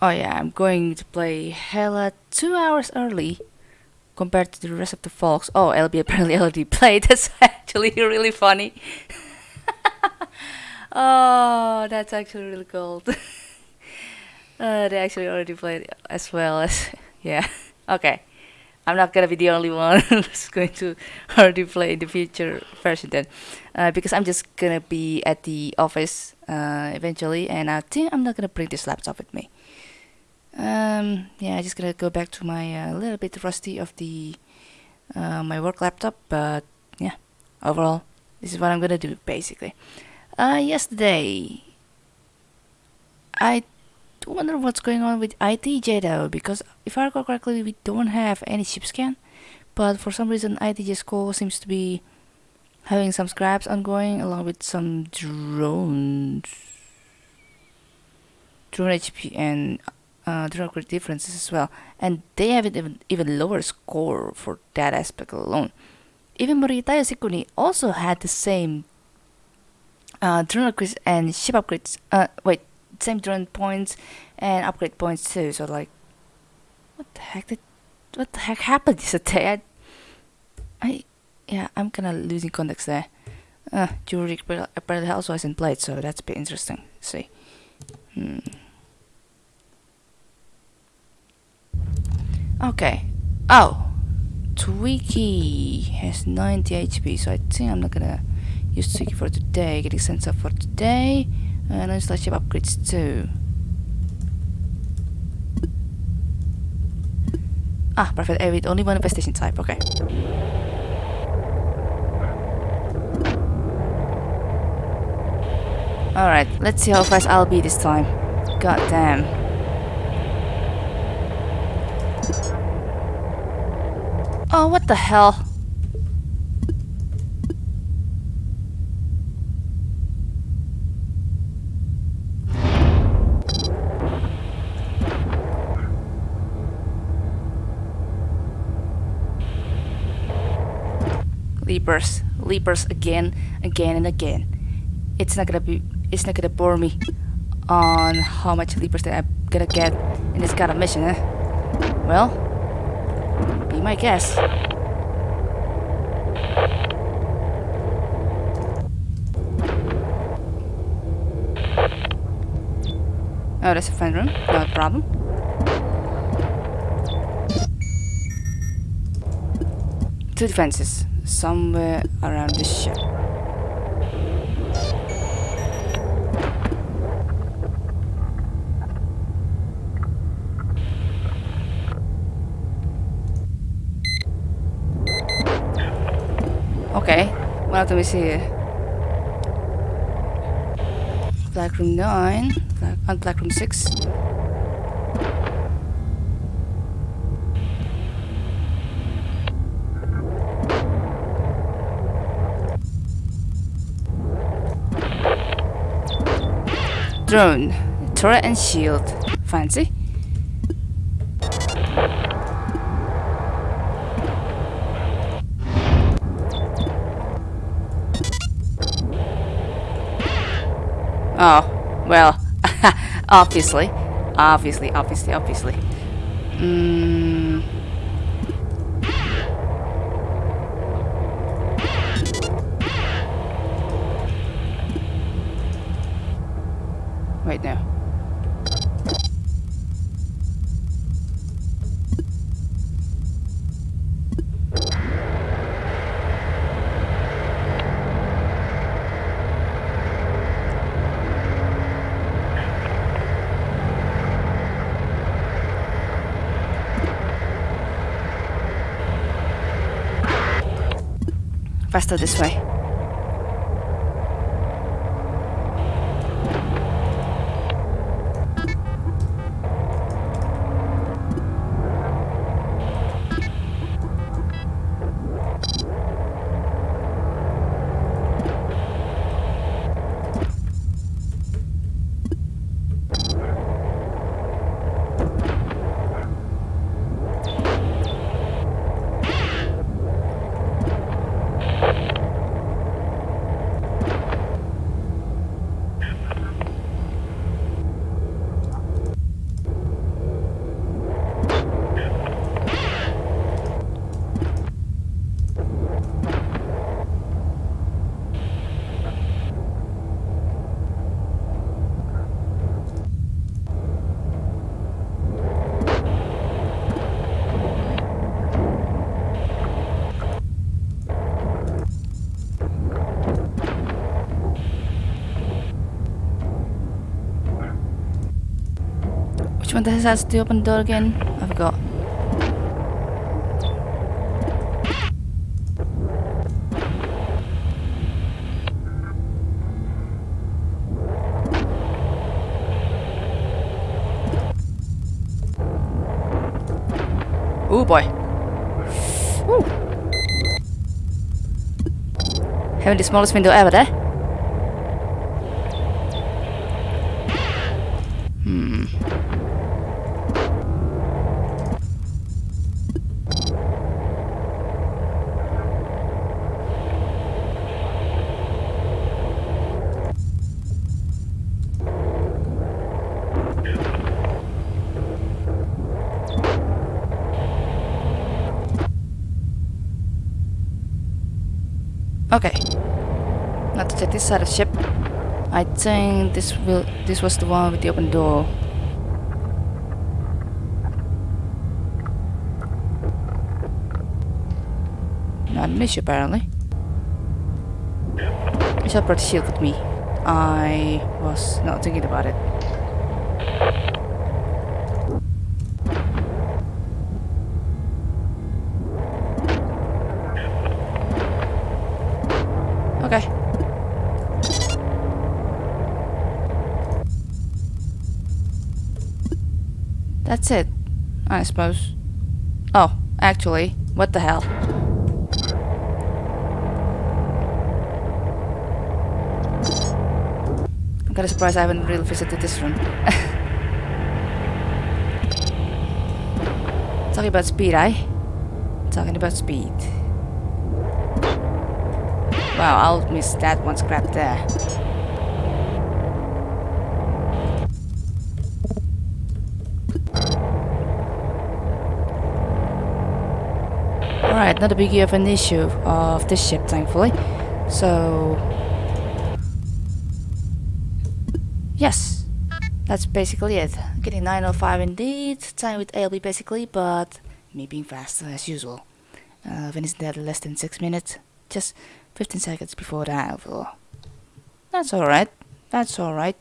Oh yeah, I'm going to play Hella two hours early compared to the rest of the folks. Oh, LB apparently already played. That's actually really funny. oh, that's actually really cool. uh, they actually already played as well as yeah. Okay. I'm not gonna be the only one who's going to already play in the future version then, uh, because I'm just gonna be at the office uh, eventually, and I think I'm not gonna bring this laptop with me. Um, yeah, I'm just gonna go back to my uh, little bit rusty of the uh, my work laptop, but yeah, overall, this is what I'm gonna do basically. Uh, yesterday, I wonder what's going on with ITJ though, because if I recall correctly, we don't have any ship scan, but for some reason ITJ score seems to be having some scraps ongoing along with some drones, drone HP and uh, drone crit differences as well, and they have an even, even lower score for that aspect alone. Even Morita Yoshikuni also had the same uh, drone upgrades and ship upgrades. Uh, wait, same drone points and upgrade points too. So like, what the heck did, what the heck happened yesterday? I, I yeah, I'm kind of losing context there. Uh, Juric apparently also hasn't played, so that's a bit interesting. Let's see. Hmm. Okay. Oh, Twiki has 90 HP, so I think I'm not gonna use Twiki for today. Getting sent up for today. And then slash upgrades too. Ah, perfect. With only one infestation type. Okay. Alright, let's see how fast I'll be this time. God damn. Oh, what the hell? Leapers, leapers again, again and again. It's not gonna be, it's not gonna bore me on how much leapers that I'm gonna get in this kind of mission, eh? Well, be my guess. Oh, there's a friend room, no problem. Two defenses somewhere around the ship. Okay, what of them is here. Black room 9, black, uh, black room 6. Drone, turret and shield. Fancy? Oh, well, obviously. Obviously, obviously, obviously. Hmm. Wait now. Faster this way. One that has to open the door again? I forgot. Oh boy. Woo. Having the smallest window ever there. Hmm. Okay. To check this side of the ship. I think this will this was the one with the open door. Not an issue apparently. I shall brought the shield with me. I was not thinking about it. That's it, I suppose. Oh, actually, what the hell? I'm kinda surprised I haven't really visited this room. Talking about speed, eh? Talking about speed. Wow, I'll miss that one scrap there. Alright, not a biggie of an issue of this ship, thankfully. So... Yes, that's basically it. Getting 905 indeed, time with ALB basically, but me being faster as usual. Uh, finishing that less than 6 minutes, just 15 seconds before the overall. That's alright, that's alright.